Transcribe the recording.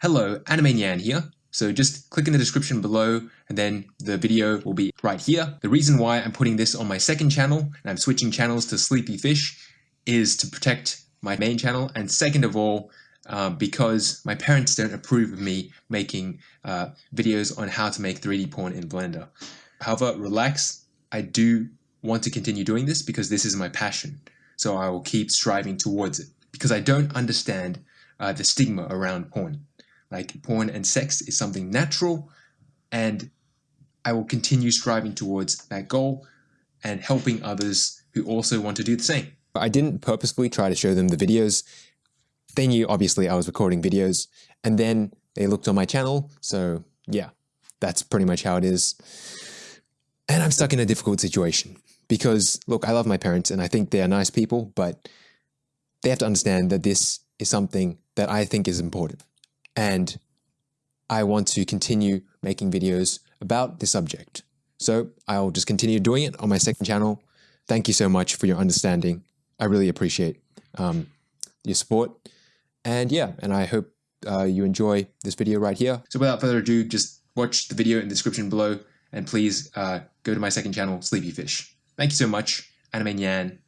Hello, Anime Nyan here. So just click in the description below and then the video will be right here. The reason why I'm putting this on my second channel and I'm switching channels to Sleepy Fish is to protect my main channel and second of all uh, because my parents don't approve of me making uh, videos on how to make 3D porn in Blender. However, relax, I do want to continue doing this because this is my passion. So I will keep striving towards it because I don't understand uh, the stigma around porn. Like porn and sex is something natural, and I will continue striving towards that goal and helping others who also want to do the same. But I didn't purposefully try to show them the videos. They knew obviously I was recording videos, and then they looked on my channel. So yeah, that's pretty much how it is. And I'm stuck in a difficult situation because look, I love my parents and I think they are nice people, but they have to understand that this is something that I think is important and I want to continue making videos about this subject. So I'll just continue doing it on my second channel. Thank you so much for your understanding. I really appreciate um, your support. And yeah, and I hope uh, you enjoy this video right here. So without further ado, just watch the video in the description below and please uh, go to my second channel, Sleepy Fish. Thank you so much. Anime Nyan.